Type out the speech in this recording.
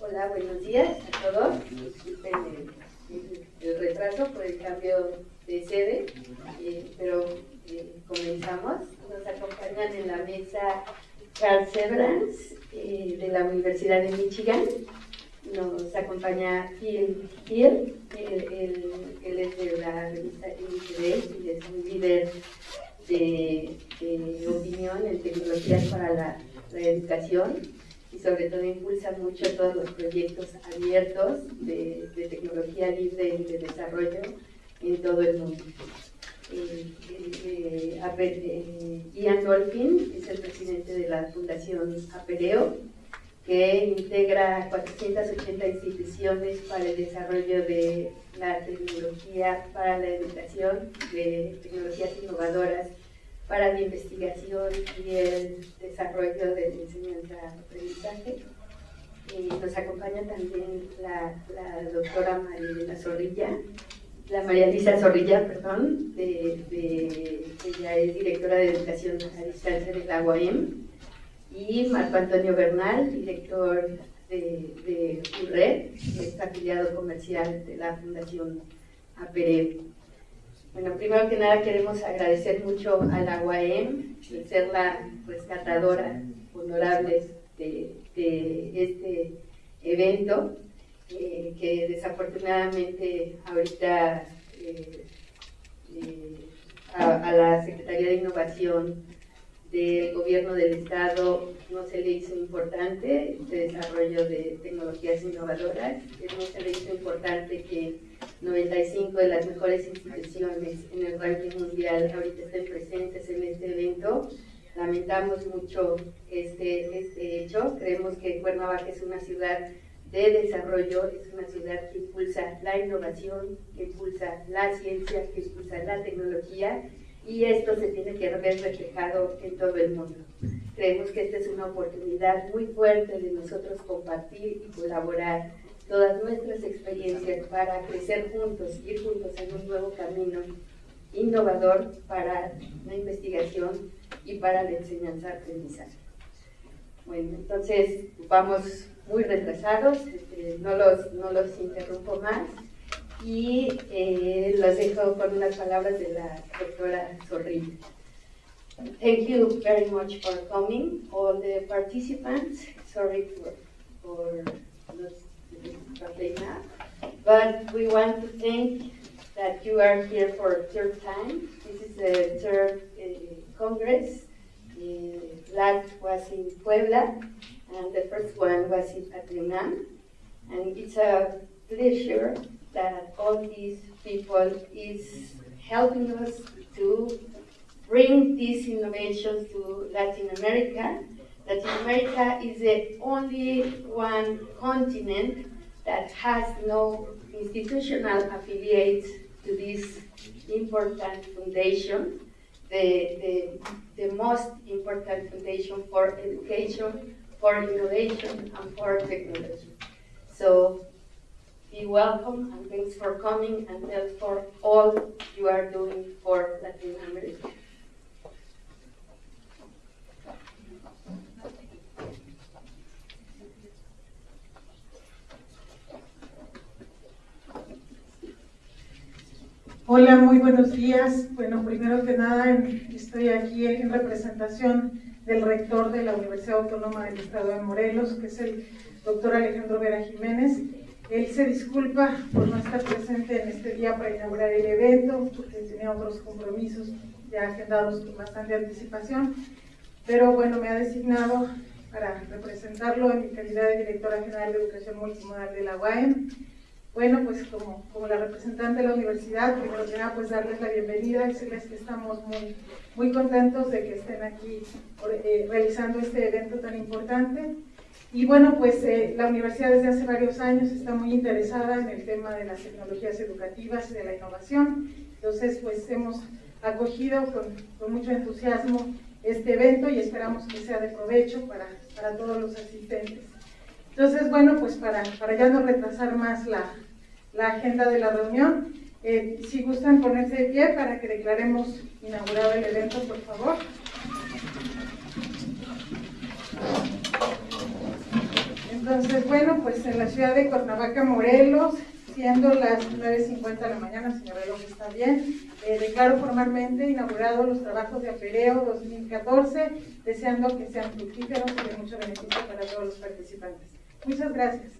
Hola, buenos días a todos. Disculpen el, retraso por el cambio de sede, eh, pero eh, comenzamos. Nos acompañan en la mesa Charles Severance eh, de la Universidad de Michigan. Nos acompaña Phil Hill, él, es de la revista INTV y es un líder de, opinión en tecnologías para la, la educación y sobre todo impulsa mucho todos los proyectos abiertos de, tecnología libre y de desarrollo en todo el mundo. Eh, eh, eh, Ian Dolphin es el presidente de la Fundación Apereo, que integra 480 instituciones para el desarrollo de la tecnología para la educación, de tecnologías innovadoras para la investigación y el desarrollo de la enseñanza-aprendizaje. nos acompaña también la, doctora María Zorrilla, la María Lisa Zorrilla, perdón, de, ella es directora de Educación a Distancia de la UAM, y Marco Antonio Bernal, director de, de URED, que es afiliado comercial de la Fundación APERE. Bueno, primero que nada queremos agradecer mucho a la UAM por ser la rescatadora honorable de, este evento, eh, que desafortunadamente ahorita eh, eh, a, la Secretaría de Innovación del Gobierno del Estado no se le hizo importante este desarrollo de tecnologías innovadoras, no se le hizo importante que 95 de las mejores instituciones en el ranking mundial ahorita estén presentes en este evento. Lamentamos mucho este, este hecho. Creemos que Cuernavaca es una ciudad de desarrollo, es una ciudad que impulsa la innovación, que impulsa la ciencia, que impulsa la tecnología y esto se tiene que ver reflejado en todo el mundo. Creemos que esta es una oportunidad muy fuerte de nosotros compartir y colaborar todas nuestras experiencias para crecer juntos, ir juntos en un nuevo camino innovador para la investigación y para la enseñanza-aprendizaje. Bueno, entonces vamos muy retrasados, este, no, los, no los interrumpo más y eh, los dejo con unas palabras de la doctora Zorrilla. Thank you very much for coming, all the participants. Sorry for, for not but we want to thank that you are here for a third time. This is the third uh, Congress. The last was in Puebla, and the first one was in UNAM. And it's a pleasure that all these people is helping us to bring these innovations to Latin America. Latin America is the only one continent that has no institutional affiliates to this important foundation, the, the, the most important foundation for education, for innovation, and for technology. So be welcome and thanks for coming and thanks for all you are doing for Latin America. Hola, muy buenos días. Bueno, primero que nada, estoy aquí en representación del rector de la Universidad Autónoma del Estado de Morelos, que es el doctor Alejandro Vera Jiménez. Él se disculpa por no estar presente en este día para inaugurar el evento, porque tenía otros compromisos ya agendados con bastante anticipación, pero bueno, me ha designado para representarlo en mi calidad de directora general de Educación Multimodal de la UAM bueno, pues como, como la representante de la universidad, primero que nada, pues darles la bienvenida, decirles que estamos muy, muy contentos de que estén aquí eh, realizando este evento tan importante. Y bueno, pues eh, la universidad desde hace varios años está muy interesada en el tema de las tecnologías educativas y de la innovación. Entonces, pues hemos acogido con, con mucho entusiasmo este evento y esperamos que sea de provecho para, para todos los asistentes. Entonces, bueno, pues para, para ya no retrasar más la, la agenda de la reunión. Eh, si gustan ponerse de pie para que declaremos inaugurado el evento, por favor. Entonces, bueno, pues en la ciudad de Cuernavaca, Morelos, siendo las 9.50 de la mañana, si mi reloj está bien, eh, declaro formalmente inaugurado los trabajos de Apereo 2014, deseando que sean fructíferos y de mucho beneficio para todos los participantes. Muchas gracias.